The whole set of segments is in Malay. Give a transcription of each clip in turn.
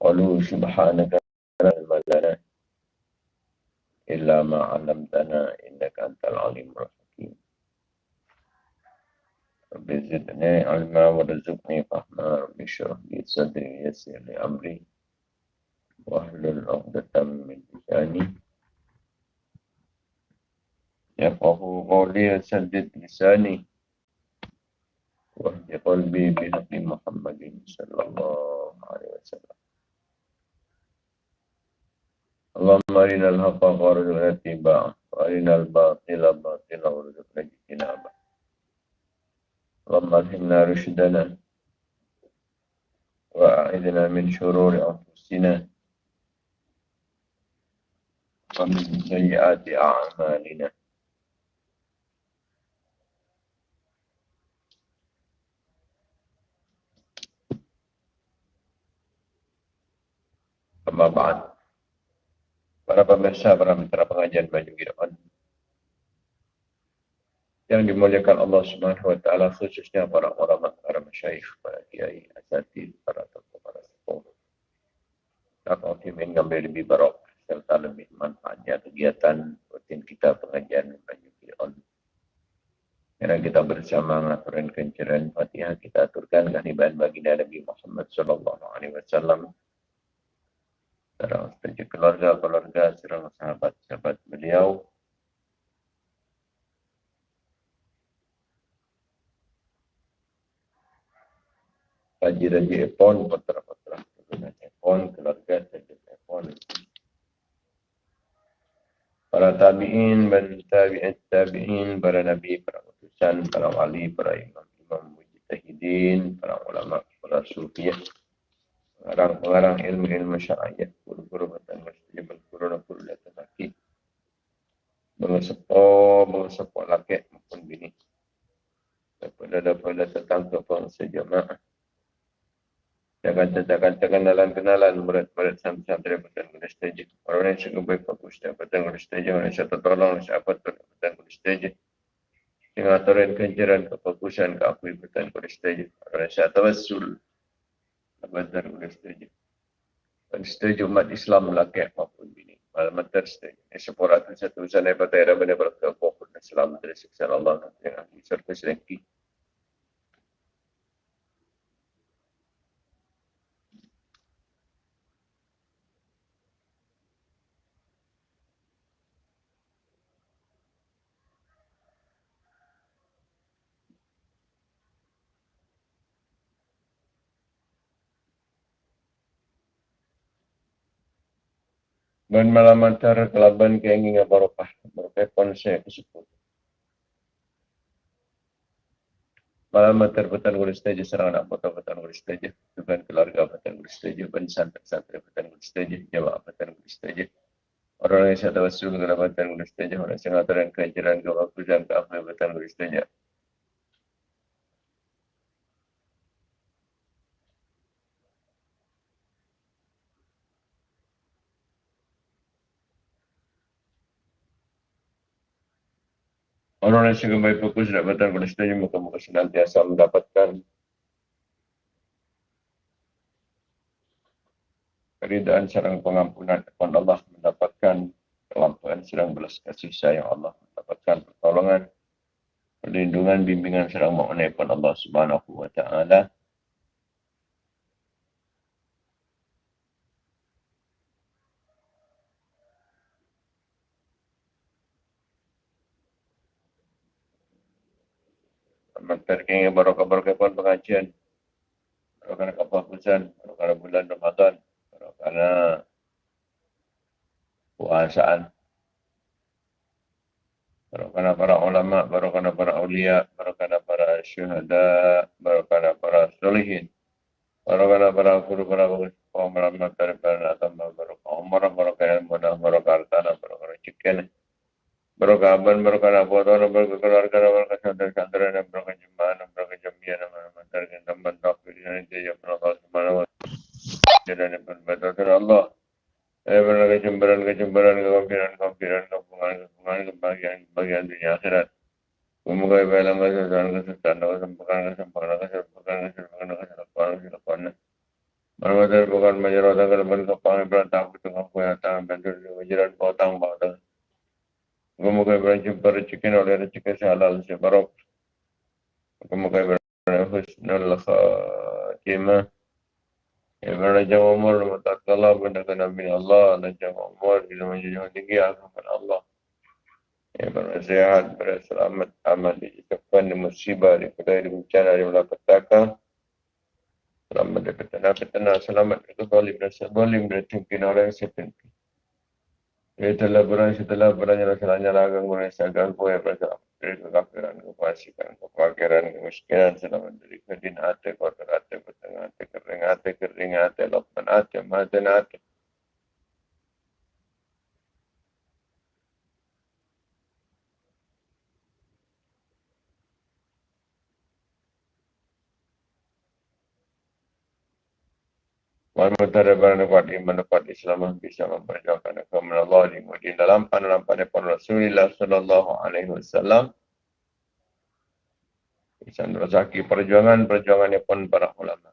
قالوا سبحانك لا علم لنا إلا ما علمتنا إنك أنت العليم الحكيم. رب زدني علما ورزقني فهما. رب اشرح لي صدري ويسر لي أمري واحلل عقدة من لساني يفقه قولي وسدد لساني واهد قلبي بحق محمد صلى الله عليه وسلم. اللهم أرنا الحق وارزقنا اتباعه وأرنا الباطل باطلا وارزقنا اجتنابه. اللهم ألهمنا رشدنا وأعذنا من شرور أنفسنا ومن سيئات أعمالنا. أما بعد para pemirsa, para mitra pengajian Baju Gideon yang dimuliakan Allah Subhanahu wa taala khususnya para ulama, para masyayikh, para kiai, asatid, para tokoh, para sepuh. Tak ingin mengambil lebih barok serta lebih manfaatnya kegiatan rutin kita pengajian Baju Gideon. Karena kita bersama ngaturin kenceran Fatihah kita aturkan kehadiran baginda Nabi Muhammad sallallahu alaihi wasallam serang saja keluarga-keluarga, serang sahabat-sahabat beliau. Raja-raja Epon, putra-putra keturunan Epon, keluarga saja Epon. Para tabi'in, dan tabi'in, tabi'in, para nabi, para utusan, para wali, para imam-imam, mujtahidin, para ulama, para sufiah pengarang-pengarang ilmu-ilmu syariat laki maupun bini. Daripada daripada tentang kepang sejamaah jangan jangan dalam kenalan murid-murid batang guru stage orang yang sungguh baik fokus guru stage orang yang tertolong siapa batang guru stage dengan aturan kenjaran kefokusan keakui guru stage orang yang tawassul. Abadar boleh setuju. Dan setuju umat Islam lakai maupun bini. Malam matar setuju. Ini sepura tu satu usaha patah era benda Dari siksa Allah yang ahli serta sedengki. dan malam antara kelaban keingin barokah barokah konsep tersebut malam antara petan kulis teja serang anak foto petan kulis teja dengan keluarga petan kulis teja dan santri-santri petan kulis teja jawab petan kulis teja orang yang saya tawasul dengan petan kulis teja orang yang sangat terang kejaran ke ke petan kulis teja Orang yang suka baik fokus dan batang pada setuju muka-muka senantiasa mendapatkan. Keridaan serang pengampunan kepada Allah mendapatkan kelamparan serang belas kasih sayang Allah mendapatkan pertolongan perlindungan bimbingan serang mengenai Allah Subhanahu wa taala terkini barokah-barokah pun pengajian. Barokah kefokusan, barokah bulan Ramadan, barokah puasaan. Barokah para ulama, barokah para awliya, barokah para syuhada, barokah para solihin. Barokah para guru, para guru, para ulama, para para atama, barokah umar, barokah ilmu, barokah hartana, barokah rezeki. Barokah aban, barokah nabuatan, barokah keluarga, barokah saudara-saudara, barokah jemaah, barokah jamiah, nama-nama tarikh, teman takdir, dan jaya Allah subhanahu wa ta'ala. Dan berbatas Allah. Eh, barokah kecemburan, kecemburan, kekampiran, kekampiran, kepungan, kepungan, kebahagiaan, kebahagiaan dunia akhirat. Semoga ibadah masa dan kesusahan, kesempakan, kesempakan, kesempakan, kesempakan, kesempakan, kesempakan, kesempakan, Bermadar bukan majalah tanggal berkepang berantang tengah kuih atang bandur majalah potang potang. Semoga berjumpa rezeki oleh rezeki halal sebarok. Semoga berhusnul khatimah. Ibarat raja umur mutakala benda kena bin Allah raja umur bila menjadi tinggi akan Allah. Ibarat sehat berselamat aman di depan musibah di kedai di bencana di malapetaka. Selamat dari petana petana selamat dari zalim dan zalim dari pimpin orang yang sepimpin. Setelah berani setelah berani rasanya lagang mulai sagang kue bersama dari kekafiran, kefasikan, kefakiran, kemiskinan, selamat dari kedin hati, kotor hati, petengah hati, kering hati, kering hati, lopan hati, mati hati. Manutara berdapat iman dapat Islam bisa memperjuangkan agama Allah di mudim dalam pandangan pada Rasulullah Sallallahu Alaihi Wasallam Isan rezeki perjuangan perjuangannya pun para ulama.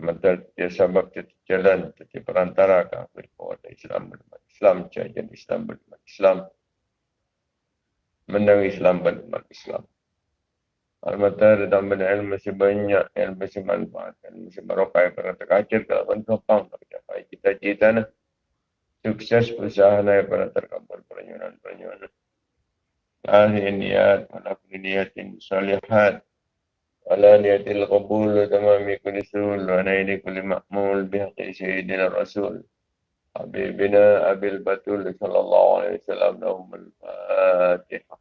Maka dia sebab dia jalan jadi perantara kafir kepada Islam berumat Islam jadi Islam berumat Islam menang Islam berumat Islam. Al-Matar dan benda ilmu masih banyak, ilmu masih manfaat, ilmu masih barokah yang pernah terkacir kalau pun topang tercapai cita-cita nah. Sukses usaha yang pernah terkabul perenyunan-perenyunan. هذه النيات على كل نية صالحات على نية القبول وتمام كل سول ونيل كل مأمول بحق سيدنا الرسول حبيبنا أبي البتول صلى الله عليه وسلم لهم الفاتحة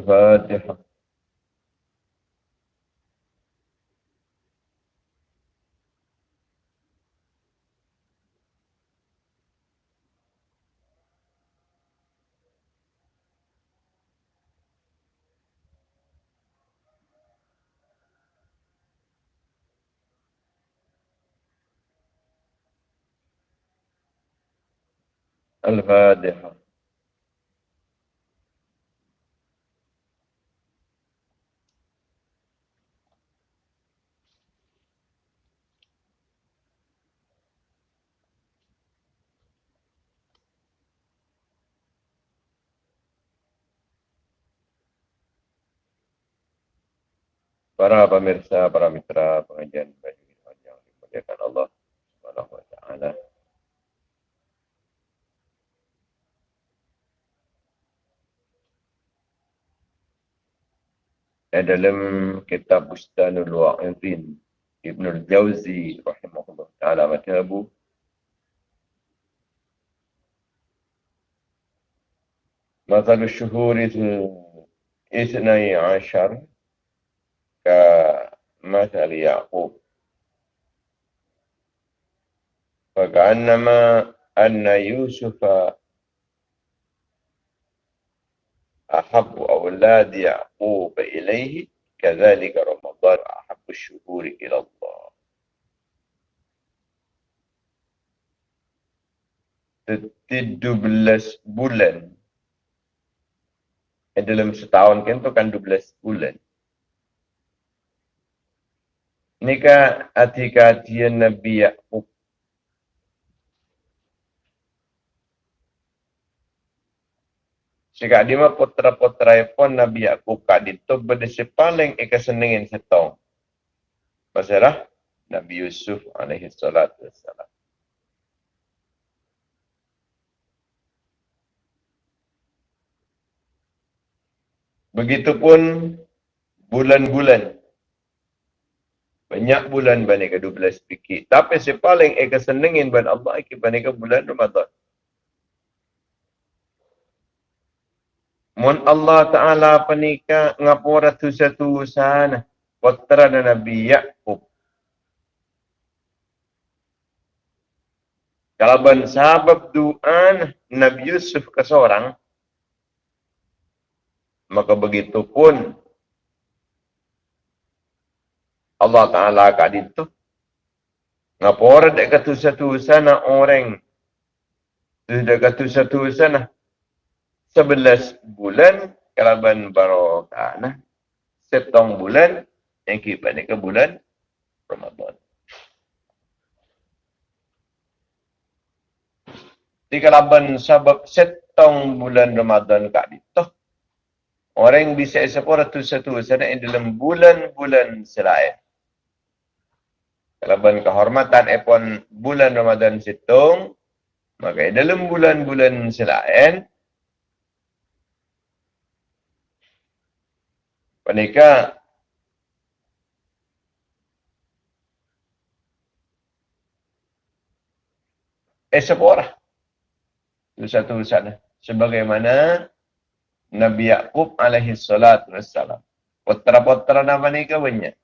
الفاتحة. الفاتحة. para pemirsa, para mitra pengajian baju yang dimuliakan Allah Subhanahu wa taala. Dalam kitab Bustanul Wa'idin Ibn al-Jawzi rahimahullah ta'ala matabu مثل الشهور الاثني عشر كمثل يعقوب فكأنما أن يوسف أحب أولاد يعقوب إليه كذلك رمضان أحب الشهور إلى الله belas bulan dalam setahun kan tu kan 12 bulan nikah atika dia Nabi Yaqub. Jika dia mah putra-putra pun Nabi Yaqub kak itu berdisi paling eka senengin setong. Masalah Nabi Yusuf alaihi salatu wassalam. Begitupun bulan-bulan banyak bulan bani ke 12 fikir. Tapi si paling eka senengin ban Allah iki bani ke bulan Ramadan. Mun Allah Ta'ala penika ngapura tu satu sana. Putra dan Nabi Ya'qub. Kalau ban sabab doa Nabi Yusuf ke seorang. Maka begitu pun Allah Ta'ala kat itu. Ngapa orang tak kata satu sana orang. Dia kata satu sana. Sebelas bulan kalaban barokah. Nah. Setong bulan yang kita ke bulan Ramadan. Di kalaban sebab setong bulan Ramadan kat itu. Orang bisa sepuluh ratus satu sana dalam bulan-bulan selain. Kalaban kehormatan epon bulan Ramadan situng. Maka dalam bulan-bulan selain. Panika eh seporah satu sana. Sebagaimana Nabi Yaqub alaihi salatu wassalam. Putra-putra nama ni banyak?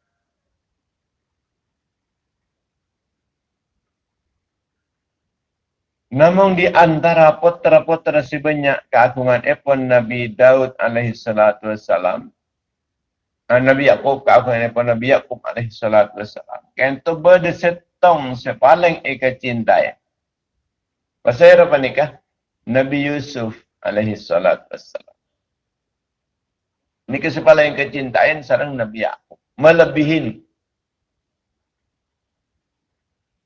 Namun di antara putra-putra si banyak keagungan epon Nabi Daud alaihi salatu wassalam. Ah, Nabi Yaqub keagungan epon Nabi Yaqub alaihi salatu wassalam. Kentu berdesetong sepaling eka cintai. Pasal apa nikah? Nabi Yusuf alaihi salat wassalam. Ini kesepala yang kecintaan sarang Nabi Yaakob. Melebihin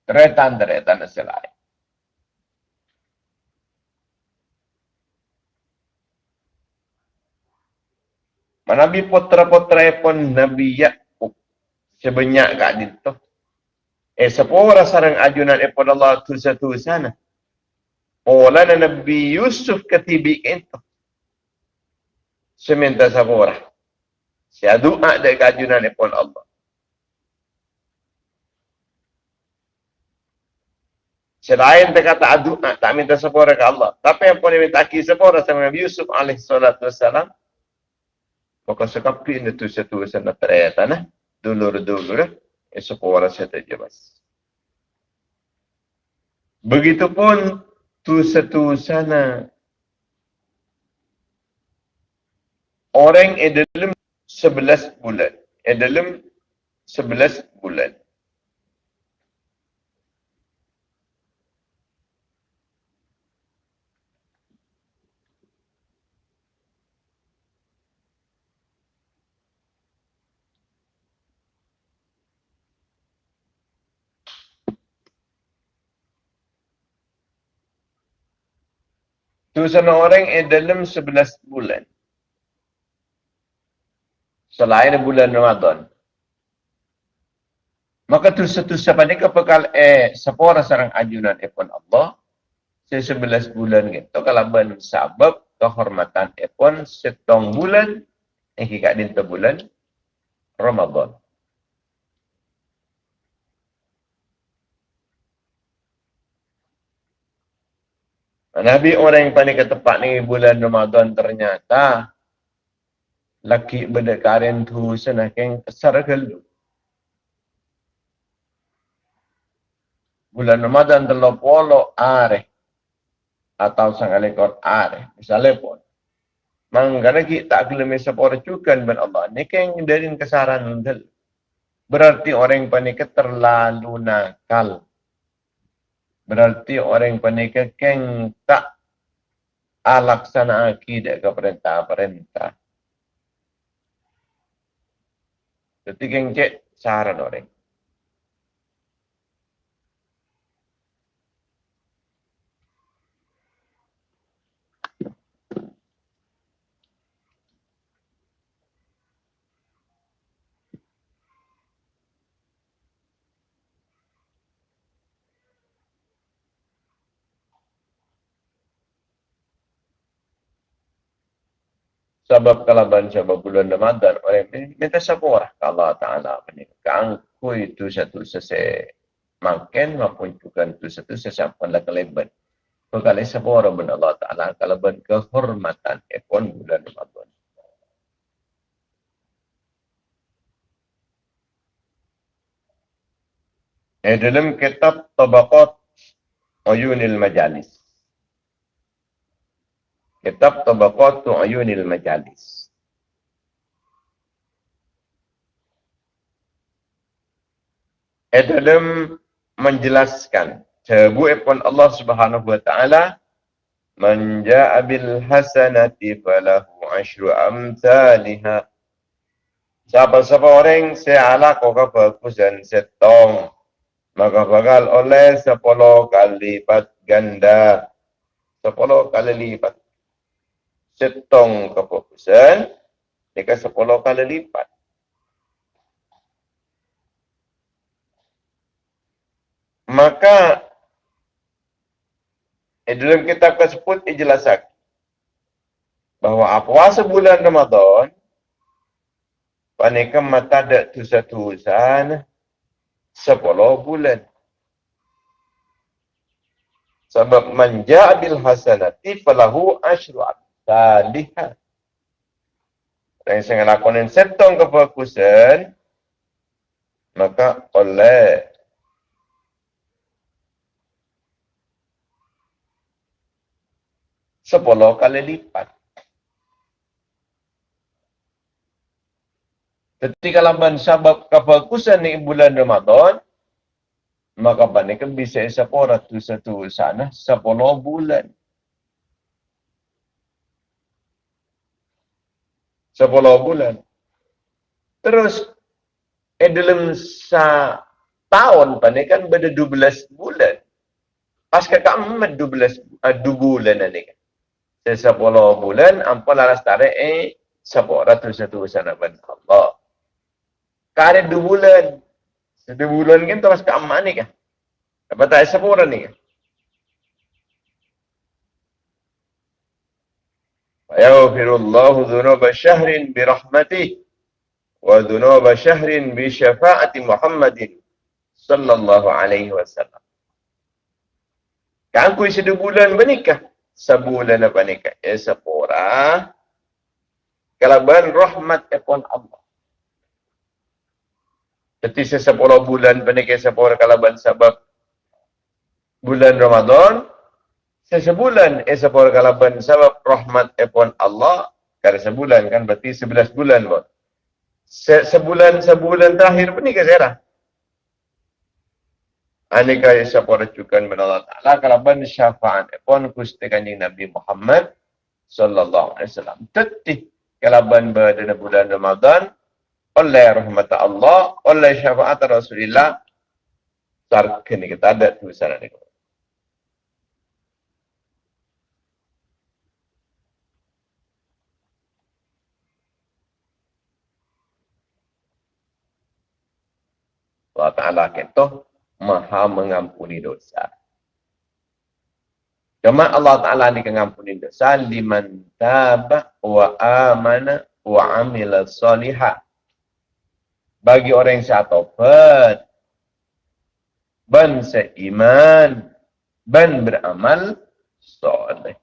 teretan-teretan selain. Nabi putra-putra pun Nabi Yaakob. Sebanyak kat itu. Eh, sepuluh sarang ajunan epon Allah tu satu sana. Maulana Nabi Yusuf ketibi itu. Seminta sabura. Saya doa dari kajunan pun Allah. Selain dia kata doa, tak minta sabura ke Allah. Tapi yang pun minta aki sabura sama Nabi Yusuf alaih salatu wassalam. Maka sekapi ini tu satu sana ternyata nah. Dulur-dulur. Eh, sabura saya terjebas. Begitupun tu satu sana orang yang sebelas bulan yang sebelas bulan Tu sana orang yang dalam sebelas bulan. Selain bulan Ramadan. Maka tu satu siapa ni kepekal eh sepora sarang ajunan epon Allah. Se sebelas bulan gitu. Kalau ban sabab kehormatan epon setong bulan. Eh kika dinta bulan Ramadan. Nabi orang yang paling ke tempat ni bulan Ramadan ternyata laki berdekaran tu senakin kesar gelu. Bulan Ramadan terlalu polo are atau sang alekor are. Misalnya pun. Mangkana kita tak kelemi sepora cukan ben Allah. Ni kan dari kesaran undel. Berarti orang yang panik terlalu nakal. Berarti orang yang panik keng tak alaksana akidah ke perintah-perintah. Jadi keng cek saran orang. Sebab kalaban sebab bulan Ramadan orang ini minta sabur Allah Taala ku itu satu sese makan maupun juga itu satu sesampan lah kelebat Berkali sabur ben Allah Taala kalaban kehormatan ekon bulan Ramadan. Eh dalam kitab Tabaqat Uyunil Majalis Kitab Tabaqatu Ayunil Majalis. Adam menjelaskan sebu pun Allah Subhanahu wa taala man jaa bil hasanati falahu asyru amsalha siapa siapa orang seala kau bagus dan setong maka bakal oleh sepuluh kali lipat ganda sepuluh kali lipat setong kebagusan jika sepuluh kali lipat maka eh, dalam kitab tersebut dijelaskan bahawa puasa bulan Ramadan panikam mata ada tu satu usaha sepuluh bulan. Sebab manja bil hasanati falahu asyru amsalihah. Dan saya lakonin setong kefokusan, maka oleh sepuluh kali lipat. Ketika laban sabab kefokusan ni bulan Ramadan, maka kan bisa sepuluh tu satu sana sepuluh bulan. Sepuluh bulan. Terus, eh dalam sa tahun kan beda dua belas bulan. Pas kakak emat dua belas, dua bulan ni kan sepuluh bulan ampun laras tarik eh sepuluh ratus satu sana ban Allah. Kare dua bulan. Satu bulan kan terus ke ni kan. Apa tak sepuluh ni kan. Yaghfirullahu dhunuba syahrin bi rahmatih wa dhunuba syahrin bi syafaati Muhammadin sallallahu alaihi wasallam. Kan kuis dua bulan bernikah sebulan apa ni kak? Ya sepura. Kalau rahmat epon Allah. Jadi sepuluh bulan penikah sepura kalau ben sebab bulan Ramadan. Sesebulan sepura kalau ben sebab rahmat epon Allah. Kalau sebulan kan berarti sebelas bulan buat. Se sebulan sebulan terakhir penikah saya Anika isa po rajukan min Allah Ta'ala kalaban syafa'an ipon kusti kanyang Nabi Muhammad sallallahu alaihi wasallam. Tetih kalaban berada bulan Ramadan oleh rahmat Allah, oleh syafaat Rasulullah tarkini kita ada tulisan ini. Allah Ta'ala kentuh maha mengampuni dosa. Cuma Allah Ta'ala ni mengampuni dosa liman tabah wa amana wa amila salihah. Bagi orang yang syatobat, ban seiman, ban beramal soleh.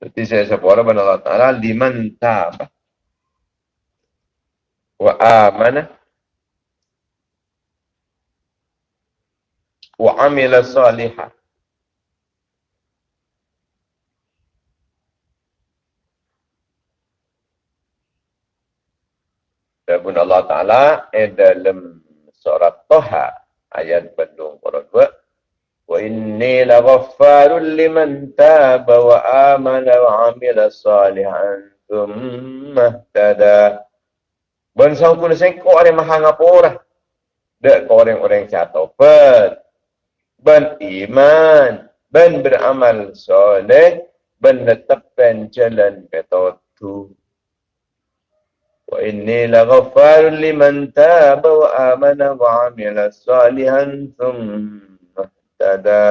Seperti saya sebut Allah Ta'ala, liman tabah wa amana. Wa amila salihah Dan Allah Ta'ala eh, dalam surat Toha ayat Bandung Quran 2 Wa inni la ghaffarun liman taba wa amana wa amila salihan thumma tada Ben sampun sengko orang maha ngapura. Dek ko orang-orang cato ben. Ben iman. Ben beramal soleh. Ben netapkan jalan tu. Wa inni la ghafar liman taba wa amana wa amila salihan thumma tada.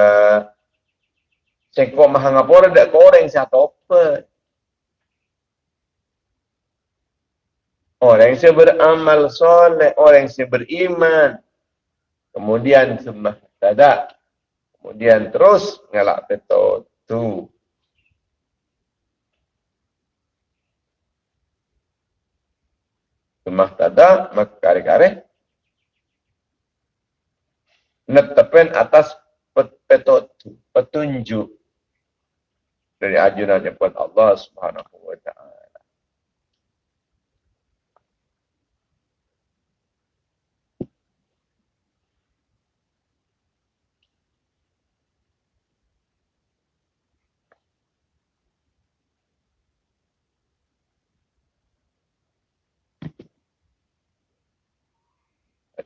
Sengko maha ngapura dek ko orang cato Orang yang beramal soleh, orang yang beriman. Kemudian sembah tada. Kemudian terus ngelak betul tu. Sembah tada, maka kare-kare. Netepen atas petunjuk dari ajunan yang Allah subhanahu wa ta'ala.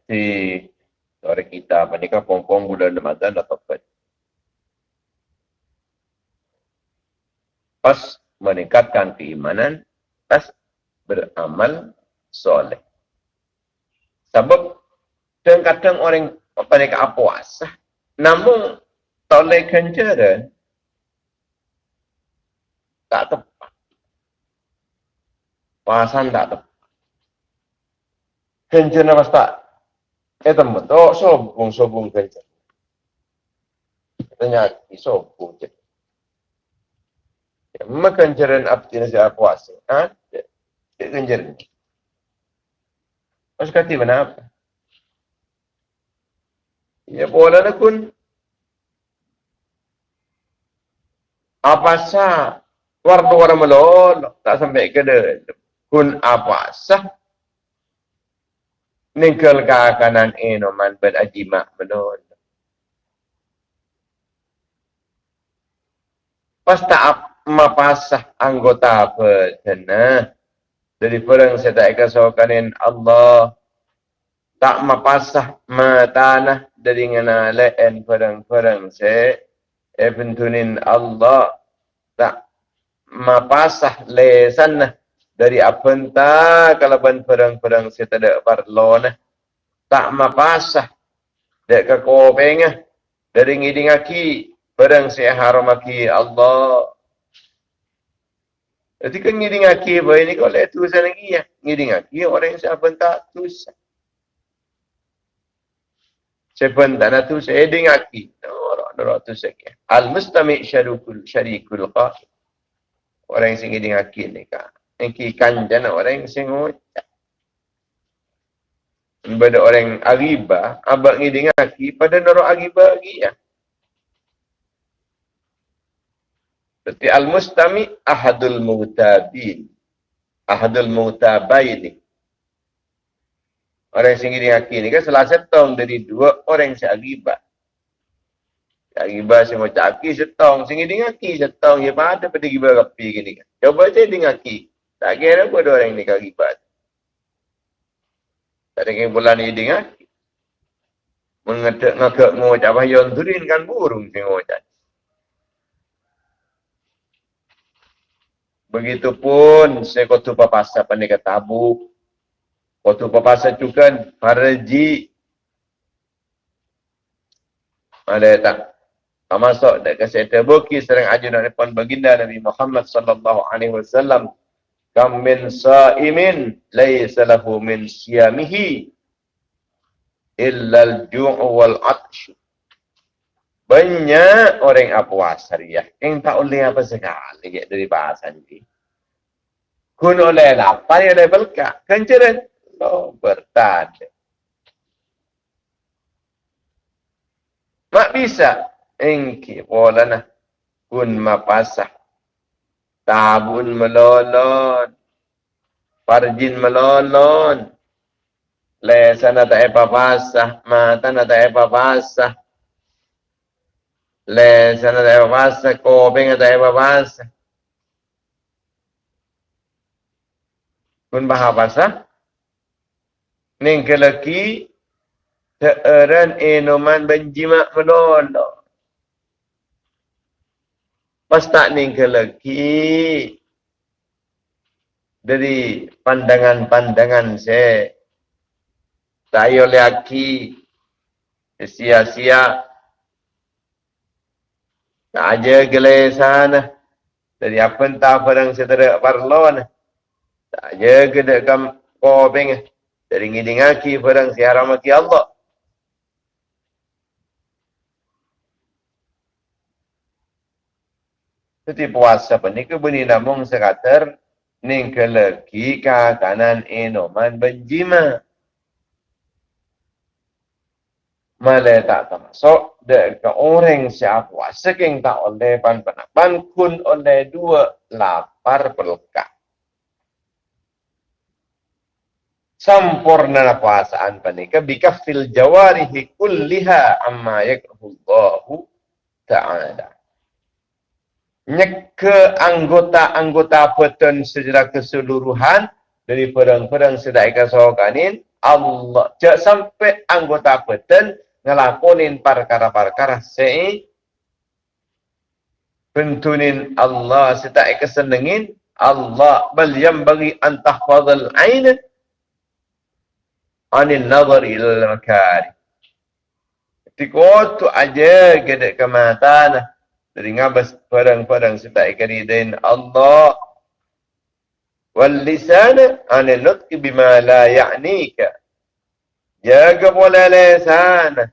Si orang kita menikah pong-pong bulan Ramadan atau apa. Pas meningkatkan keimanan, pas beramal soleh. Sebab kadang-kadang orang mereka puasa, namun toleh kencaran tak tepat. Puasan tak tepat. Kencaran pas tak. Teman, oh sobung sobung kencaran. Tanya, sobung je. Makan jaran abdi nasi puasa. Ha? Dia kencaran. Mas kati mana apa? Ya boleh nak kun. Apa sah? Warna warna melol tak sampai ke dia. Kun apa sah? Ningkel kanan enoman berajimak melol. Pas tak mapasah anggota sana dari perang saya tak kasokanin Allah tak mapasah matanah dari ngana leen perang-perang se eventunin Allah tak mapasah lesan dari apenta kalau ban perang-perang se tak ada parlona tak mapasah. Dek ke kopengah dari ngiding aki perang se haramaki Allah. Jadi kan ngiding aki apa ini kalau itu lagi ya. Ngiding aki orang yang siapa tak tusan Seven tanah tu saya dengaki. Orang orang tu saya Al mustami syarikul qa. Orang yang singgih dengaki ni kan. Engki kanjan orang yang singgih Pada orang agiba, abak ni dengaki pada norok agiba lagi ya. Berarti al-mustami ahadul mutabin. Ahadul mutabaini. Orang yang singgih haki ni kan salah setong dari dua orang yang seagibat. Seagibat semua caki setong. Singgih dengan haki setong. Ya pada pada gibat rapi gini kan. Coba saya dengan haki. Tak kira apa dua orang ni kagibat. Tak ada yang bulan ni dengan haki. Mengetak ngakak mengucap bahayon turin kan burung si mengucap. Begitupun saya kotu papasa pandai kata tabuk. Waktu papasa cukan farji ada tak masuk dak kasih terbuki sering ajudan depan baginda Nabi Muhammad sallallahu alaihi wasallam kam min sa'imin laysa lahu min siyamihi illa al-ju' wal 'atsh banyak orang apa puasa ya yang tak boleh apa sekali dari bahasa ini kun oleh lapar ya belka kenceran Allah bertanda. Mak bisa. Engki bolana kun mapasah. Tabun melolon. Parjin melolon. Lesan tak apa pasah. Mata tak apa pasah. Lesan tak apa pasah. Kopeng tak apa pasah. Kun bahasa pasah. Ning kelaki seorang enoman benjimak menolong. Pas tak ning kelaki dari pandangan-pandangan saya tak oleh aki sia-sia. Tak aja gelesan dari apa entah barang setera parlon tak aja gede kam dari ngidingaki barang siharamaki Allah. Jadi puasa penik beni namung sekater ning keleki ka kanan enoman benjima. Malay tak termasuk dek ke orang siapa puasa keng tak oleh pan pan kun oleh dua lapar pelkat. sempurna puasaan panika bikafil jawarihi kulliha amma yakrahullahu ta'ala. Nyeke anggota-anggota petun secara keseluruhan dari perang-perang sedai kasokanin Allah. Cak sampai anggota beten ngelakonin perkara-perkara sei. Bentunin Allah setak kesenengin Allah bal yang bagi antah ain. Anil nazar ila makari. Tiko tu aja gede kematan dari ngabas padang-padang setak ikaridain Allah wal lisan anil nutqi bima la ya'nika. Jaga bola lesan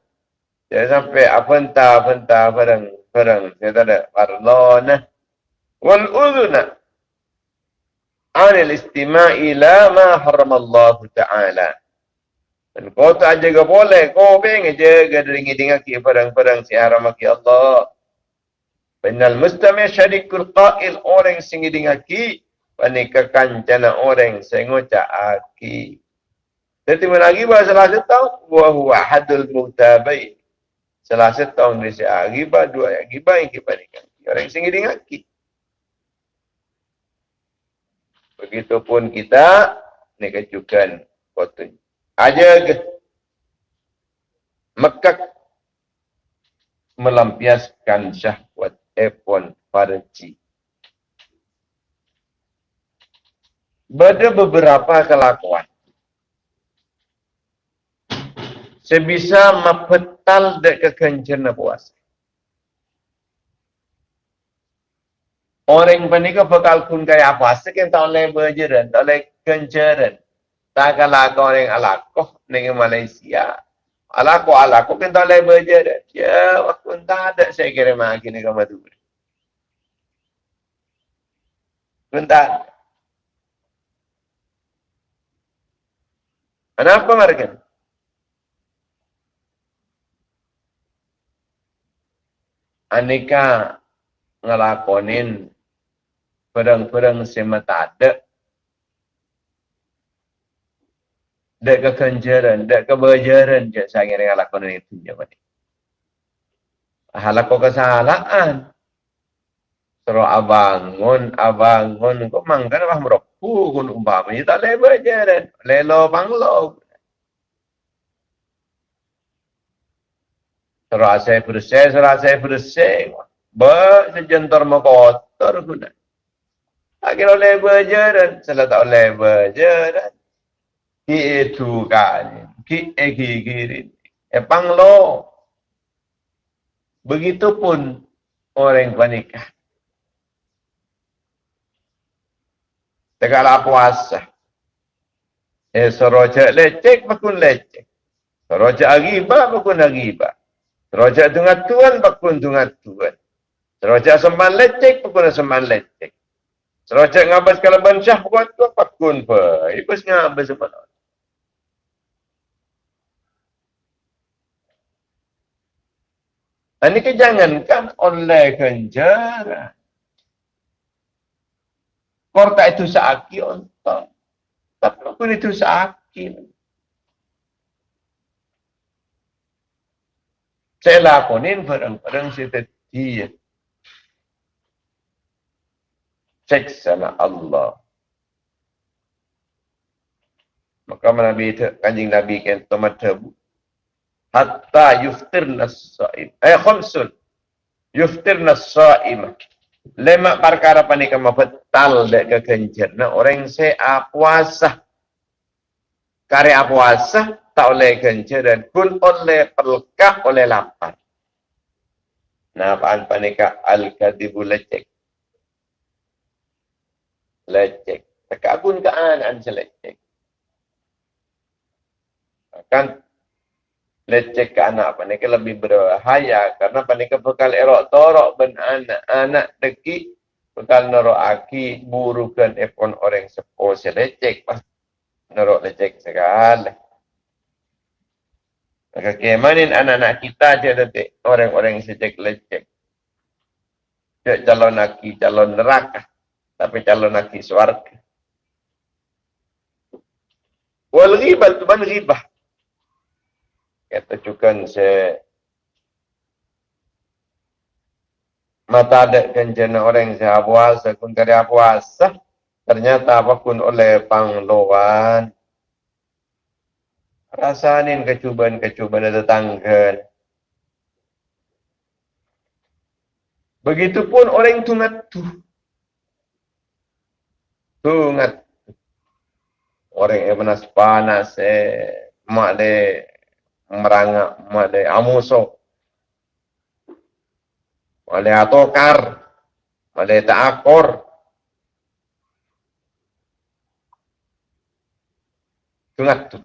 jangan sampai apa entah apa entah barang barang saya tak ada parlana wal udhuna anil istima'i la ma haram Allah Ta'ala. Dan kau tak jaga boleh kau pengen jaga dari ngidingaki barang-barang si haram Allah Penal mustami syarikul qail orang singidingaki panikakan jana orang sengoca aki jadi lagi bahasa salah setahun wa huwa hadul mutabai. Salah setahun dia siap ghibah, dua yang ghibah yang kita nikah. Orang singgih ngaki. Begitupun kita ni kecukan foto. Aja ke Mekak melampiaskan syahwat epon farji. Ada beberapa kelakuan sebisa mapetal dek kekencerna puasa. Orang panika bakal kun kaya apa sekian tak oleh berjeran, tak oleh kenceran. Tak kalah orang alakoh dengan Malaysia. Alakoh alakoh kan tak oleh berjeran. Ya, waktu tak ada saya kira makin dengan Madura. Bentar. Kenapa mereka? aneka ngelakonin perang-perang semata ada dek kekenjaran, dek kebajaran je saya kira ngelakonin itu je bani. Halako kesalahan. Sero abangun, abangun, kok mangkan apa meroku kun umpama, tak leh bajaran, lelo panglo. Serasa bersih, serasa bersih. Ba, sejentar makotor guna. Akhirnya oleh berjalan, salah tak oleh berjalan. Ki itu kan, ki kiri. Epang lo. Begitupun orang panikah. Tegaklah puasa. Eh, soroja lecek, pakun lecek. Soroja agibah, pakun agibah. Raja dengan Tuhan, pakun dengan Tuhan. Raja semban lecek, pakun semban lecek. Raja ngabas kalau bansyah, pakun tu, pakun pa. Ibus ngabas semban. Ini kejangankan oleh kenjara. Korta itu sakit untuk. Tapi pun itu sakit. saya lakonin barang-barang seperti seksana Allah. Maka Nabi kanjing Nabi kan tomat. Hatta yuftir nasaim. Eh, khumsun. Yuftir nasaim. Lema perkara panik kama betal dek kekencer. Nah, orang saya puasa. Karya puasa tak oleh kencur dan pun oleh pelkah oleh lapar. Nah, apaan panika al-kadibu lecek. Lecek. Tekabun ke anak selecek. Kan lecek ke anak panika lebih berbahaya karena panika bekal erok torok ben anak-anak deki bekal norok aki burukan epon orang sepo selecek pas norok lecek sekali. Maka kemanin anak-anak kita je nanti orang-orang sejak lecek. Dia calon laki, calon neraka. Tapi calon laki suarga. Wal ghibah tu ban ghibah. Kata cukan se mata ada kencana orang sehat puasa, kun kari puasa, ternyata apapun oleh pangloan, Rasanin kecubaan-kecubaan tetangga. Begitupun orang tungat tu. Tungat. Orang yang panas-panas. Eh, mak de merangak. Amusok. Mak de atokar. Mak de takor. Tungat tu.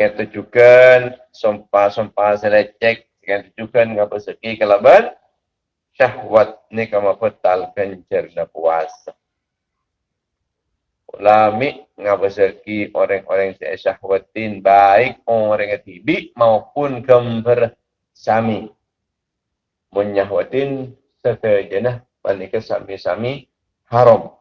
Yang tujukan sumpah-sumpah selecek yang tujukan ngapa seki kalaban syahwat ni kama petal kencer puasa. Ulami ngapa seki orang-orang yang syahwatin baik orang yang tibi maupun kember sami. Menyahwatin sekejenah panika sami-sami haram.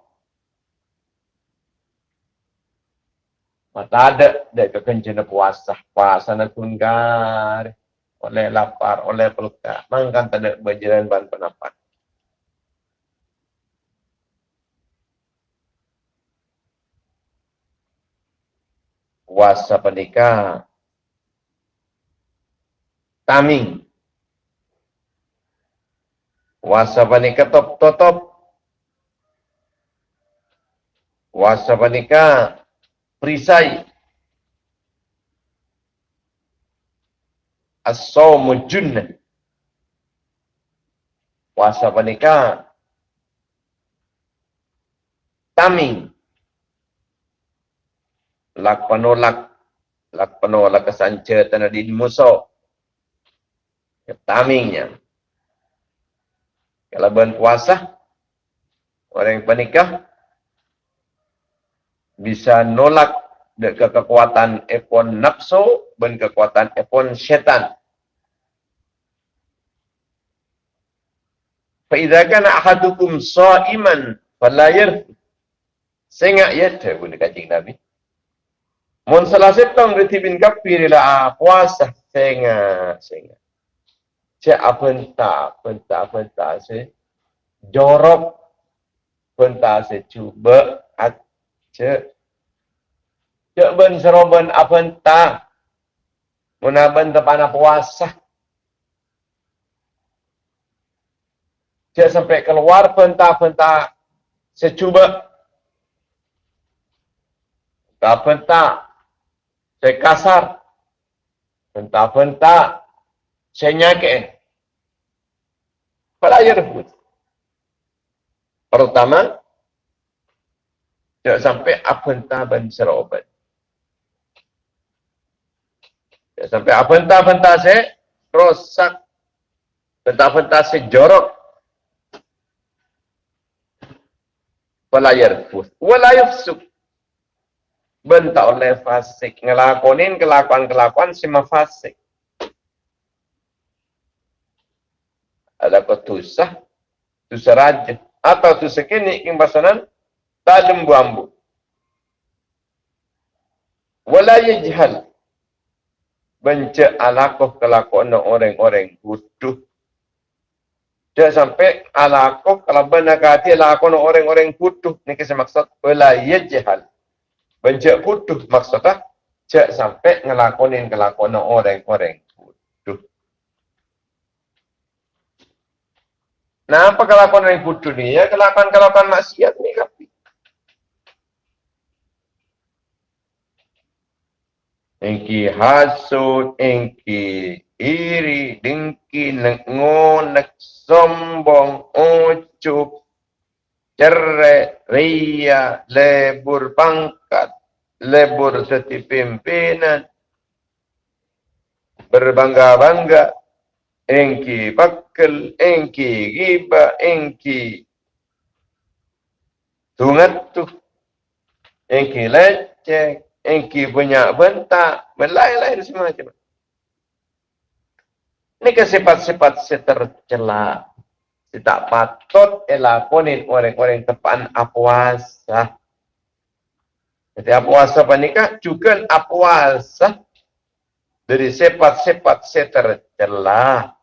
Mata ada dek kekencana puasa. Puasa nak tunggar. Oleh lapar, oleh peluka. Mangkan ada berjalan bahan penapat. Puasa pernikah. Taming. Puasa pernikah top-top. Puasa pernikah perisai as-sawmu puasa taming lak panolak lak panolak kesanca tanah di muso tamingnya kalau bulan puasa orang yang panikah bisa nolak ke kekuatan epon nafsu dan kekuatan epon syaitan. Faidah kan ahadukum sa'iman falayir sehingga ya pun kacing Nabi. Mun salah setong reti bin kafir ila ah, puasa. Apa entah, apa entah, apa entah, se jorok, apa se cuba, Cek. Cek ben seroben apa entah. Menaben tepan puasa. Cek sampai keluar pentah-pentah secuba. Pentah-pentah saya kasar. Pentah-pentah saya nyake. Pelayar pun. Pertama, Jangan sampai apa entah ban serobat. Jangan sampai apa entah entah saya rosak. Entah saya jorok. Pelayar pun. Walayuf suk. Bentak oleh fasik. Ngelakonin kelakuan-kelakuan si fasik. Ada kau tusah. Raja. Atau tusah kini. Kimbasanan tak lembu-ambu. Wala yajhal. Benci alakoh kelakuan orang-orang butuh. Jangan sampai alakoh kalau benar kata alakoh orang-orang butuh. Ini kisah maksud. Wala yajhal. Benci butuh maksudnya. Jangan sampai ngelakonin kelakuan orang-orang butuh. Nah, apa kelakuan orang butuh ni? Ya, kelakuan-kelakuan maksiat ni kan? engki hasud, engki iri, dengki, nengonek, sombong, ucup, cerai, ria, lebur pangkat, lebur seti pimpinan, berbangga-bangga, engki bakal, engki giba, engki tungat tu, engki lecek, engki punya bentak, berlain-lain semua macam Ini ke sifat-sifat setercela. Tak patut elakonin orang-orang tepan apuasa. Jadi apuasa panika juga apuasa dari sifat-sifat setercela.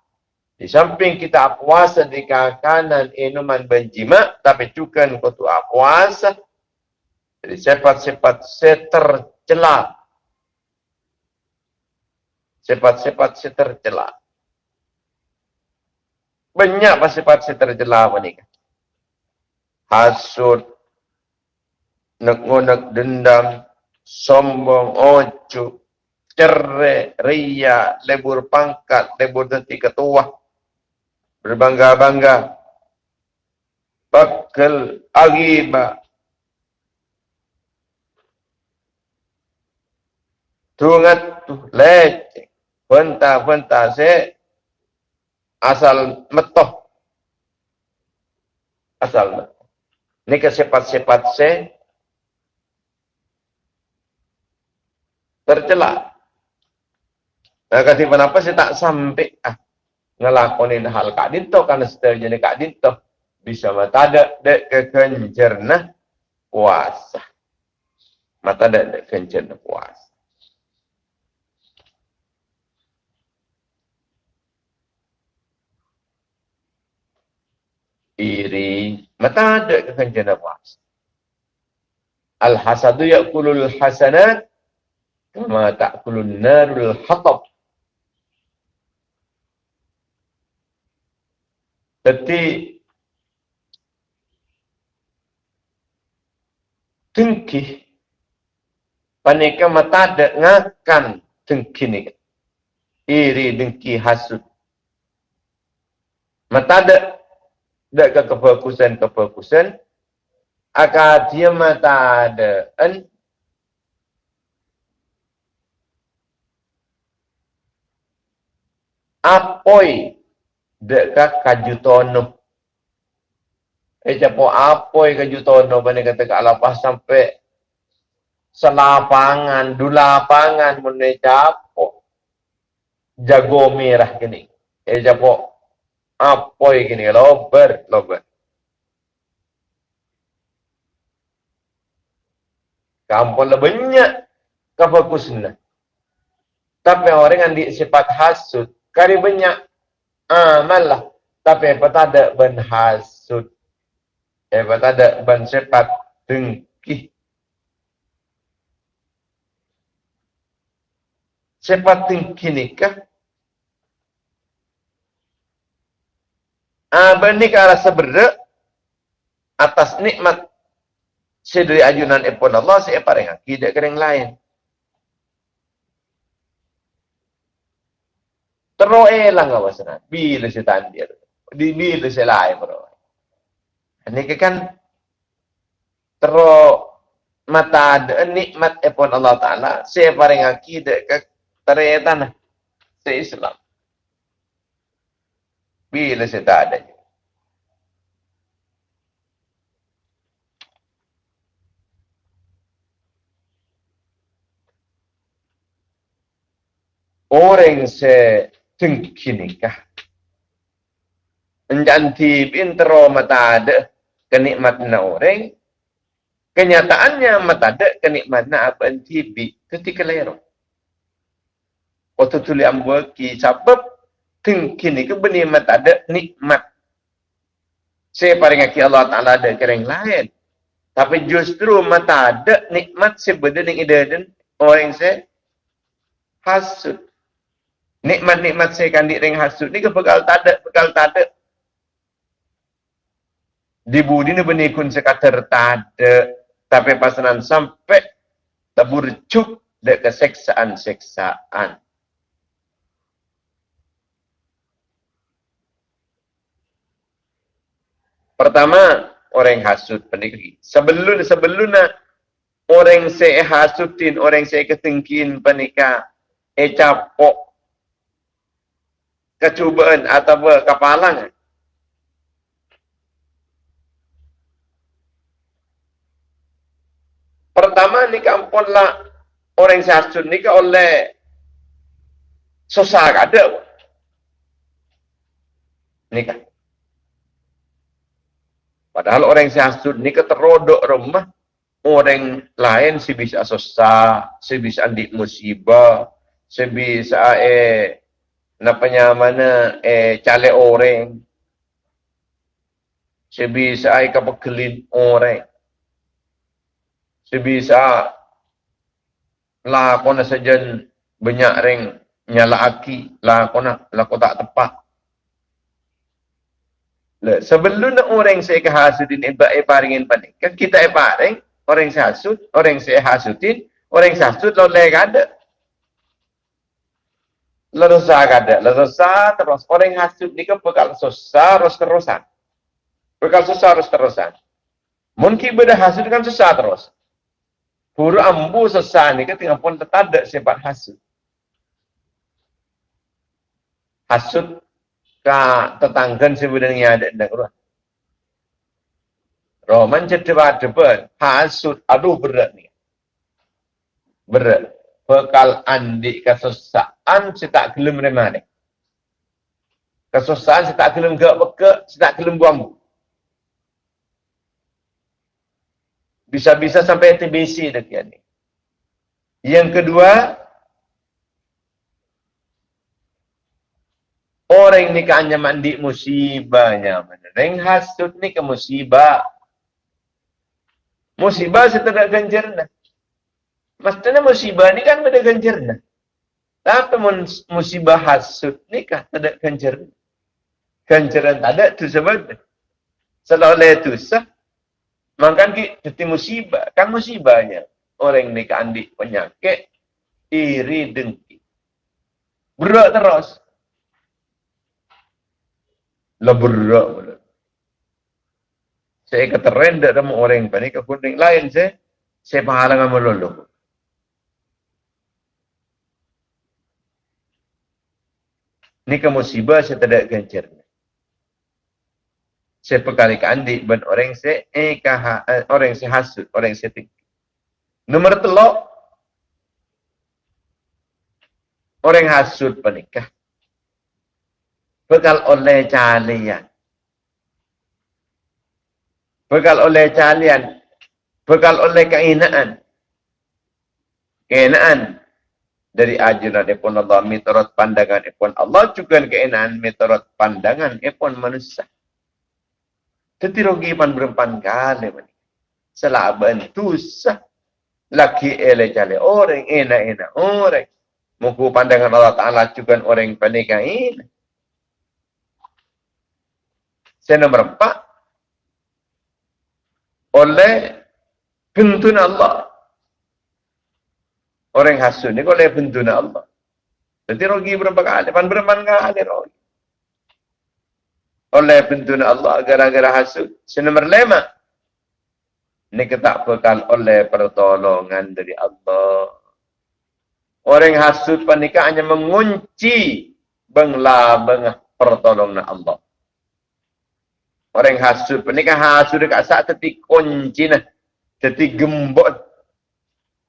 Di samping kita puasa di kanan inuman benjima, tapi juga kau tu puasa. Jadi sifat-sifat setercela. Sifat-sifat setercela. Banyak sifat setercela apa ni? Hasud, nak dendam, sombong, ojo, cerai, ria, lebur pangkat, lebur nanti ketua, berbangga-bangga, bakal agiba, tungat tu leceh, benta-benta se asal metoh, asal metoh. Ini kesepat-sepat se tercela. Nah, kasi kenapa saya tak sampai ah ngelakonin hal kak dinto karena setelah jadi kak dinto bisa mata ada dek kekencerna puasa. Mata ada dek kekencerna puasa. Iri mata ada kekencerna puasa. Al-hasadu ya'kulul hasanat kama ta'kulun narul hatab. Jadi tengki panika mata ada ngakan tengki ni. Iri dengki hasud mata ada dak ke kefokusan kefokusan akan dia mata en apoi dekat kajutono. Eh capo yang kajutono bani kata kat lapas sampai selapangan, dulapangan mene capo jago merah kini. Eh capo yang kini lober, lober. Kampung lebih banyak kefokusnya. Tapi orang yang di sifat hasud, kari banyak amal lah. Tapi apa tak ada ben hasud. Apa tak ada ben sifat dengki. Sifat dengki ni kah? Apa ni ke arah seberak atas nikmat sedari ajunan ipun Allah saya paling akidah kering lain. Terus elang apa sana? Bila si tandir. Di bila si lain bro. Ini kan terus mata ada nikmat epon Allah Taala. Saya paling akidah ke teretan si Islam. Bila si tak ada. Orang se tengkinikah. Enjanti intro mata ada kenikmatan orang. Kenyataannya mata ada kenikmatan apa tibi ketika lero. Waktu tuli ambil ki sebab tengkinik benih mata ada nikmat. Saya paling aki Allah Ta'ala ada kering lain. Tapi justru mata ada nikmat sebenarnya dan orang saya hasut nikmat-nikmat saya kandik ring hasud ni ke pegal tak ada, pegal tak ada. Di budi ni benih kun sekata tak ada. Tapi pasanan sampai tabur cuk dek keseksaan-seksaan. Pertama, orang hasud pendekri. Sebelum sebelum orang saya hasudin, orang saya ketengkin penikah, eh capok kecubaan atau kepalangan. Pertama ni kampunlah orang sasut ni oleh susah ada. Ni kan. Padahal orang sasut ni ke terodok rumah orang lain si bisa susah, si bisa andik musibah, si bisa eh napanya mana eh cale orang. Sebisa ai kapakelin orang. Sebisa lah kona sajen banyak ring nyala aki lah kona lah kau tak tepat. Le sebelum nak orang saya ke hasudin iba e paringin panik. Kan kita e paring orang saya hasud orang saya hasudin orang saya hasud lo le ada lo dosa ada lo dosa terus orang hasud ni kan bekal susah terus terusan bekal susah terus terusan mungkin beda hasud kan susah terus Huru ambu sesat ni ketika pun tertadak sifat hasud. Hasud ka tetanggan sebenarnya ada di rumah. Roman cedera depan, hasud, aduh berat ni. Berat. Bekal andi kesusaan, saya tak gelem remah ni. Kesusaan, saya tak gelem gak beka, saya tak gelem buang Bisa-bisa sampai TBC dekat ni. Yang kedua, orang ni kan hanya mandi musibahnya. Reng hasut ni ke musibah. Musibah setelah ganjarna. Maksudnya musibah ni kan ada ganjarna. Tapi musibah hasut ni kan tidak ganjarna. Ganjaran tak ada tu sebab. Selalu itu sah. Makan ki jadi musibah. Kan musibahnya. Orang ni kandi penyakit. Iri dengki. Berat terus. Lah berat. Saya kata rendah sama orang ni. Kekuning lain saya. Saya pahalangan melulu. Ni ke musibah saya tidak gencar saya perkara ke andi ben orang se eh kah eh, orang se hasut orang se tik nomor telok. Orang hasut penikah bekal oleh calian bekal oleh calian bekal oleh keinaan. Keinaan dari ajaran epon Allah mitorot pandangan epon Allah juga keinaan mitorot pandangan epon manusia jadi rugi pan berempan kali man. Selaban tu sah. Laki ele jale orang enak enak orang. Muku pandangan Allah Ta'ala juga orang panikah ini. Saya nombor empat. Oleh bentun Allah. Orang hasun ni oleh bentun Allah. Jadi rugi berapa kali? Pan berempan kali rugi oleh bentun Allah gara-gara hasud. Senomor lima. Ini kita bekal oleh pertolongan dari Allah. Orang hasud panika hanya mengunci bengla bengah pertolongan Allah. Orang hasud panika hasud dekat saat teti kunci nah. Teti gembot.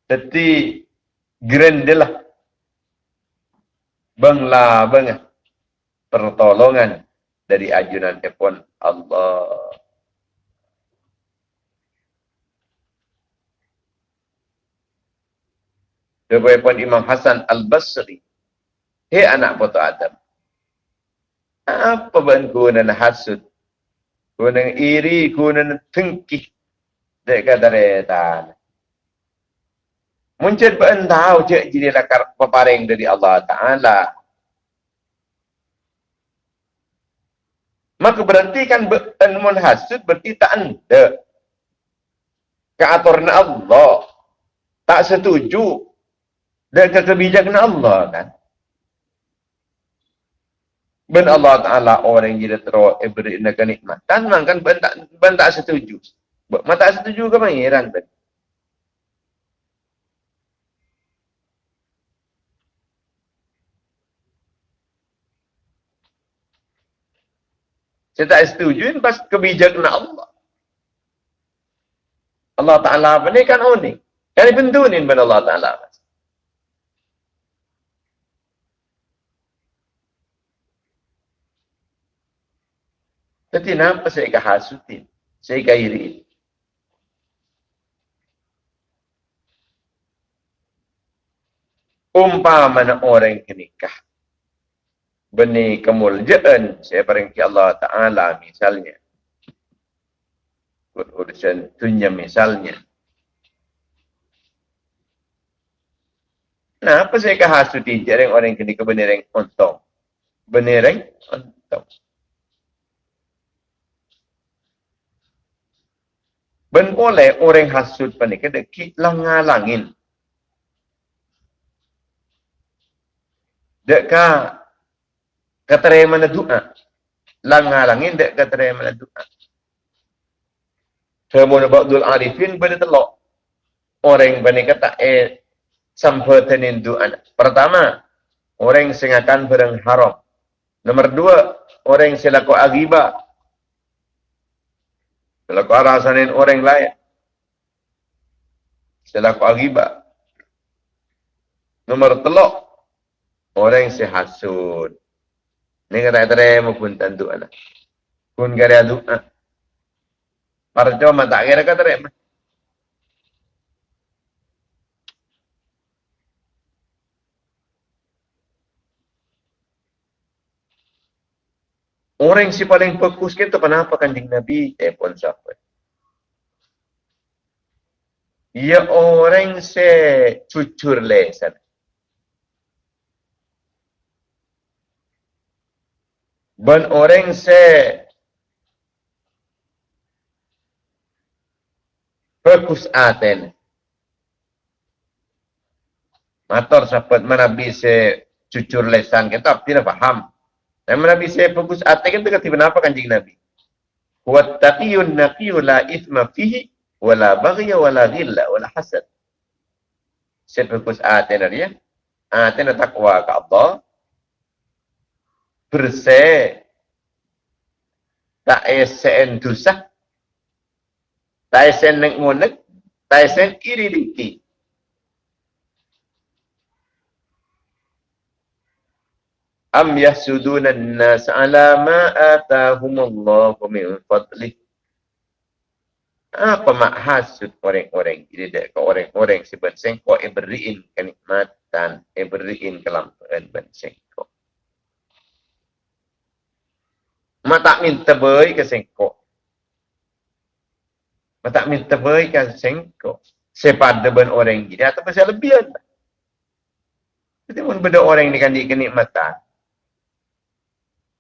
Teti grendelah. Bengla bengah pertolongan dari ajunan telepon Allah. Pun Imam Hasan Al-Basri. Hei anak putu Adam. Apa guna hasud? Guna iri, guna tengkih. Dek kata retan. Muncul tahu je jadi lakar peparing dari Allah Ta'ala. Maka berarti kan ilmu hasud berarti tak ada. Keaturan Allah. Tak setuju. Dengan kebijakan Allah kan. Ben Allah Ta'ala orang yang jadi terus eh, beri kenikmatan. Kan ben tak, ben tak setuju. Ben tak setuju ke pangeran ben. Saya tak setuju pas kebijakan Allah. Allah Ta'ala apa ni kan unik. Yang dibentunin pada Allah Ta'ala. Tapi kenapa saya kehasutin? Saya kairi. Umpama orang yang nikah. Benih kemuliaan saya peringki Allah Ta'ala misalnya. Urusan dunia misalnya. Nah, apa saya kahasuti jarang orang yang kini kebenaran untung. Benaran untung. Ben boleh orang hasut panik ada kitlang ngalangin. Dek ka katere mana doa. Lang ngalangin dek katere mana doa. Semua Abdul Arifin pada telok. Orang panik kata eh sampaikan doa. Pertama, orang yang akan barang haram. Nomor dua, orang selaku agibah Selaku arasanin orang lain. Selaku agibah. Nomor telok. Orang sehasud. Ini kata kata pun tentu anak. Pun kaya doa. Para cuma tak kira kata rema. Orang si paling fokus kita kenapa kanjeng Nabi eh pun siapa? Ya orang se cucur lesan. Ben orang se fokus aten. Mator sahabat mana bisa cucur lesan kita tidak faham. Dan Nabi saya fokus atas kan kata kenapa kanjeng Nabi? Wa taqiyun naqiyu la ithma fihi wa la baghya wa la ghilla wa la hasad. Saya fokus atas dia. Atas takwa ke Allah. Bersih. Tak esen dosa. Tak esen nek monek. Tak esen iri dikit. am yahsuduna an-nas ala ma atahum Allah min fadlih apa mak hasud orang-orang ini dek orang-orang si bersengko e beriin kenikmatan e beriin kelampaan mak tak minta baik ke sengko mak tak minta baik ke sengko sepada ben orang ini atau pasal lebihan jadi pun beda orang ini kan kenikmatan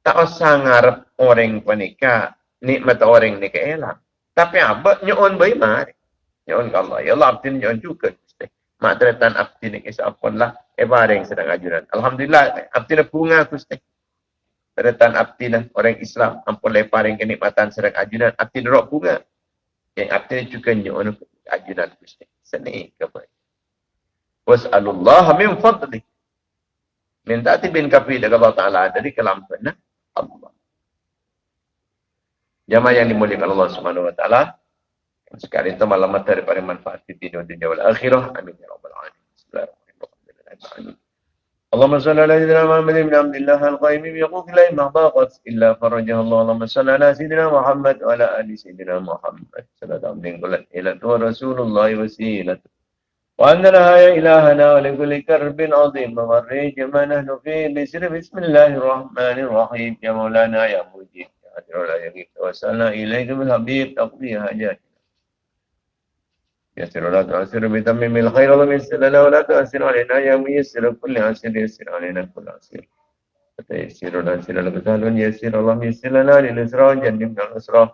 tak usah ngarep orang panika nikmat orang ni ke elang. Tapi apa nyon bayi mari. Nyon Allah. Ya Allah abdi nyon juga. Mak teratan abdi ni kisah apun lah. Eh bareng sedang ajuran. Alhamdulillah abdi ni bunga kusti. Teratan abdi ni orang Islam. Ampun leparing kenikmatan sedang ajuran. Abdi ni rok bunga. Yang abdi juga nyon ajuran kusti. Seni kebaik. Was'alullah min fadli. Minta tibin kafi dengan Allah Ta'ala dari kelampuan. Allah. Jamaah yang dimuliakan Allah Subhanahu wa taala. Sekali itu malam daripada manfaat di dunia dunia wal akhirah. Amin ya rabbal alamin. Bismillahirrahmanirrahim. اللهم صل على سيدنا محمد بن عبد الله القائم بحقوق الله ما ضاقت إلا فرجها الله. اللهم صل على سيدنا محمد وعلى آل سيدنا محمد. صلى الله عليه وسلم. إلى رسول الله وسيلته وأننا يا إلهنا ولكل كرب عظيم. ومريج ما نحن فيه بسر. بسم الله الرحمن الرحيم. يا مولانا يا مجيب. يا حجر ولا يغيب توسلنا إليك بالحبيب. تقضي حاجاتنا يسر ولا تؤثر بتمم الخير اللهم يسر لنا ولا تؤثر علينا. يا ميسر كل عسر يسر علينا كل عسر فتيسر ولا يسر لك يسر اللهم يسر لنا للإسراء وجنبنا الإسراء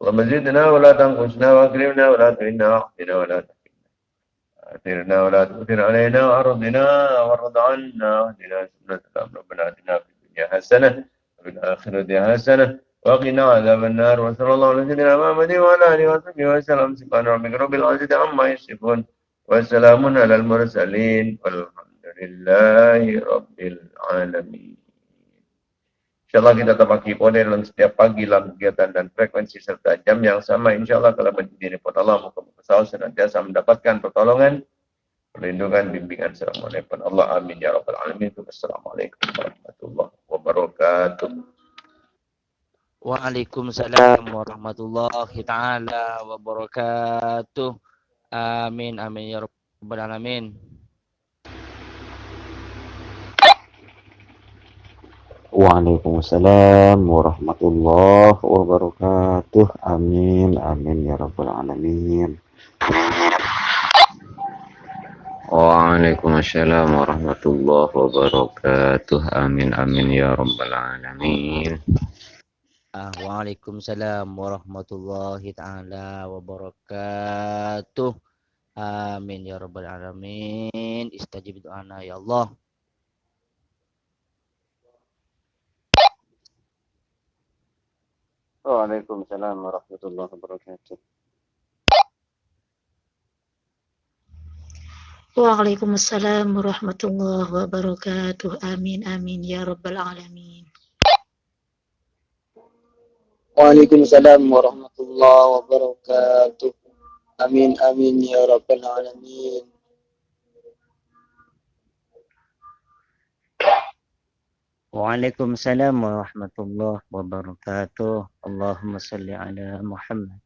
اللهم زدنا ولا تنقصنا وأكرمنا ولا تهنا وأحسنا ولا تهنا آثرنا ولا تؤثر علينا وأرضنا وارض عنا. واهدنا سنة ربنا آتنا في الدنيا حسنة وفي الآخرة حسنة. وقنا عذاب النار وصلى الله على سيدنا محمد وعلى آله وصحبه وسلم سبحان ربك رب العزة عما يصفون وسلام على المرسلين والحمد لله رب العالمين InsyaAllah kita terbagi pada dalam setiap pagi dalam kegiatan dan frekuensi serta jam yang sama. InsyaAllah kalau berdiri repot Allah, muka-muka sahur senantiasa mendapatkan pertolongan, perlindungan, bimbingan selama lepas Allah. Amin. Ya Rabbal Alamin. Assalamualaikum warahmatullahi wabarakatuh. Waalaikumsalam warahmatullahi taala wabarakatuh. Amin amin ya rabbal alamin. Waalaikumsalam warahmatullahi wabarakatuh. Amin, amin ya rabbal alamin. Waalaikumsalam warahmatullahi wabarakatuh. Amin amin ya rabbal alamin. Ah, Waalaikumsalam warahmatullahi taala wabarakatuh. Amin ya rabbal alamin. Istajib doana ya Allah. Waalaikumsalam warahmatullahi wabarakatuh. Waalaikumsalam warahmatullahi wabarakatuh. Amin amin ya rabbal alamin. Waalaikumsalam warahmatullahi wabarakatuh. Amin amin ya rabbal alamin. Waalaikumsalam warahmatullahi wabarakatuh. Allahumma salli ala Muhammad.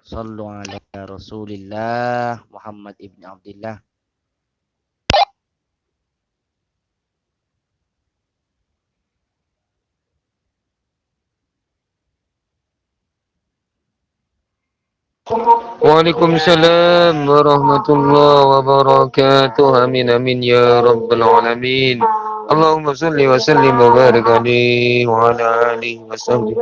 Sallu ala Rasulillah Muhammad ibn Abdullah. Waalaikumsalam warahmatullahi wabarakatuh. Amin amin ya rabbal alamin. Allahumma salli wa sallim wa barik alaihi wa ala alihi wa sahbihi.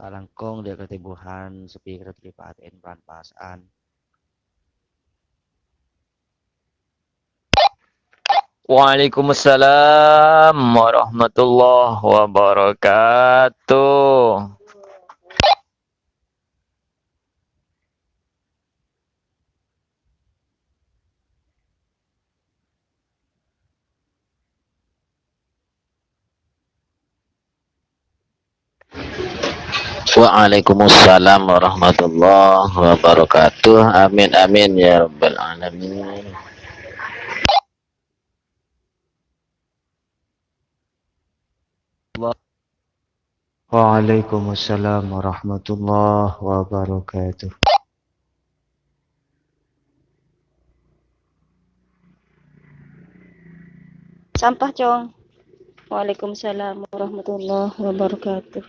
Talangkong dia ketibuhan sepi keterlibatan peran pasaan. Waalaikumsalam warahmatullahi wabarakatuh. Waalaikumsalam warahmatullahi wabarakatuh. Amin amin ya rabbal alamin. Waalaikumsalam warahmatullahi wabarakatuh. Sampah, Cong. Waalaikumsalam warahmatullahi wabarakatuh.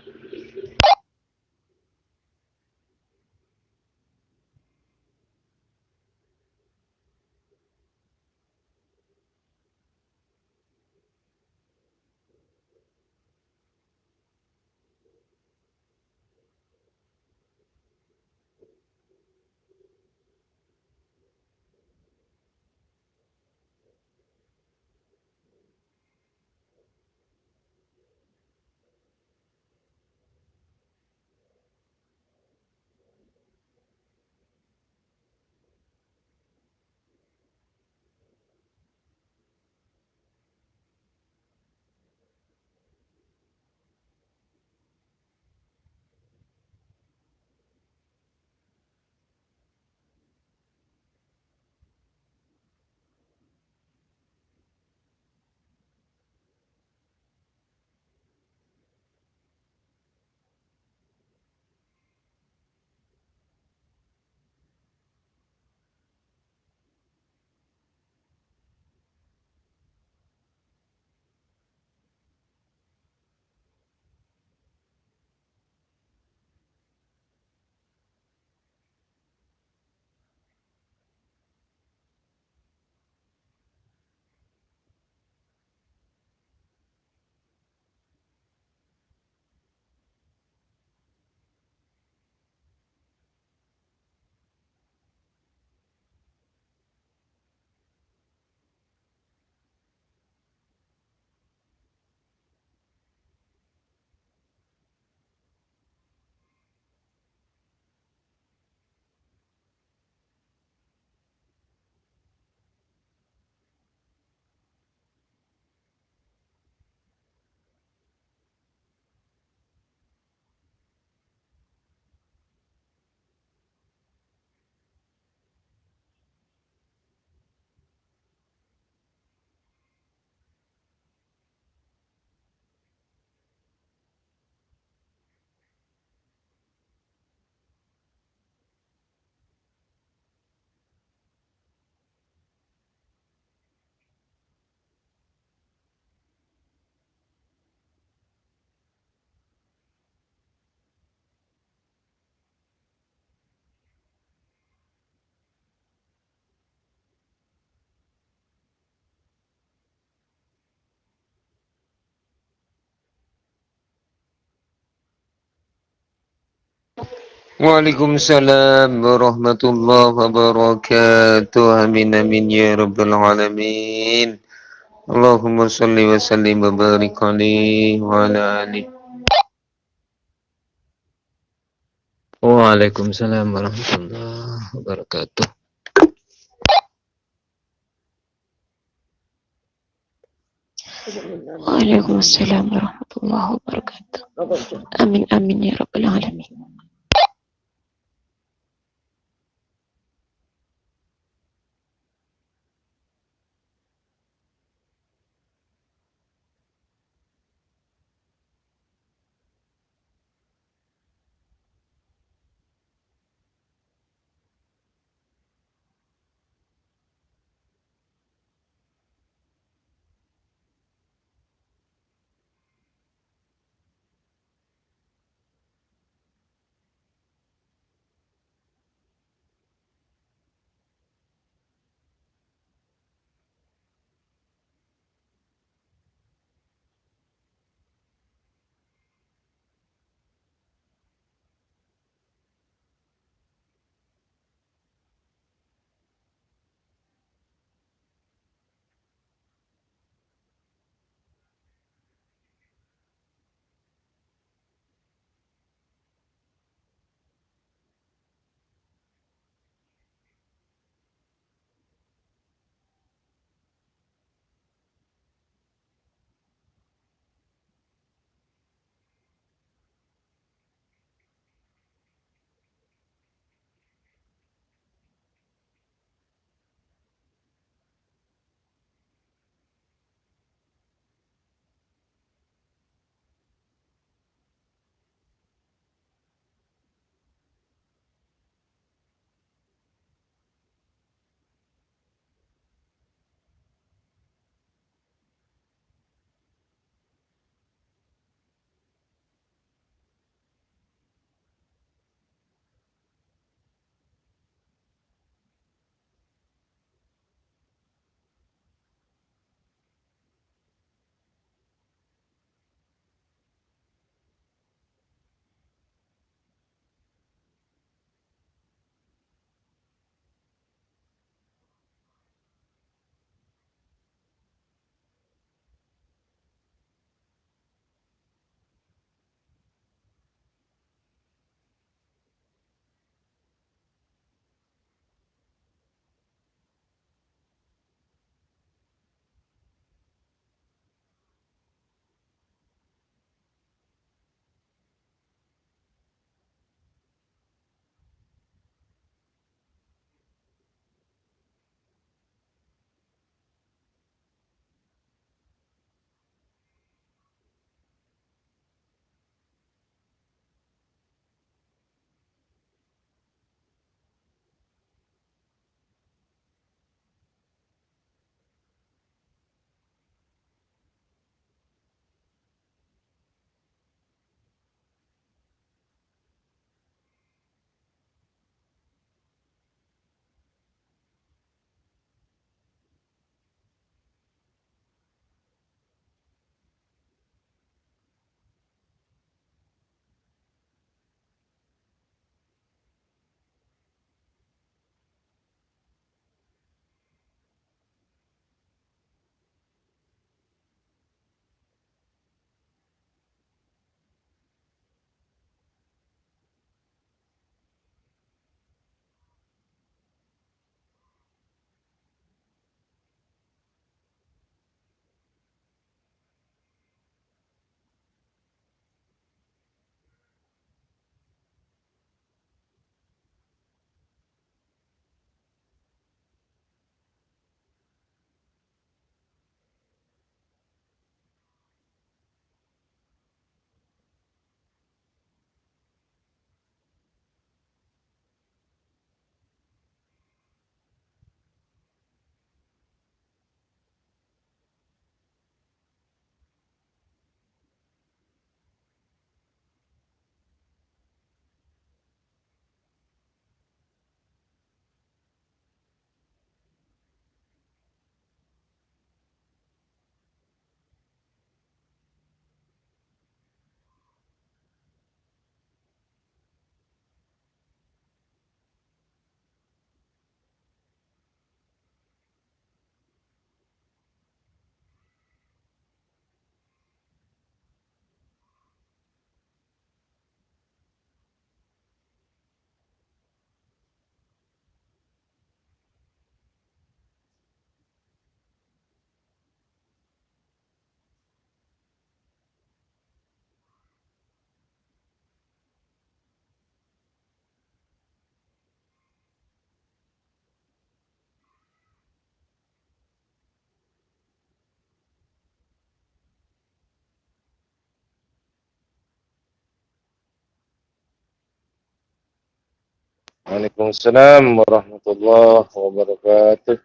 Waalaikumsalam warahmatullahi wabarakatuh. Amin amin ya rabbal alamin. Allahumma salli wa sallim wa barik alaihi wa ala alihi. Waalaikumsalam warahmatullahi wabarakatuh. Waalaikumsalam warahmatullahi wabarakatuh. Amin amin ya rabbal alamin. Waalaikumsalam warahmatullahi wabarakatuh.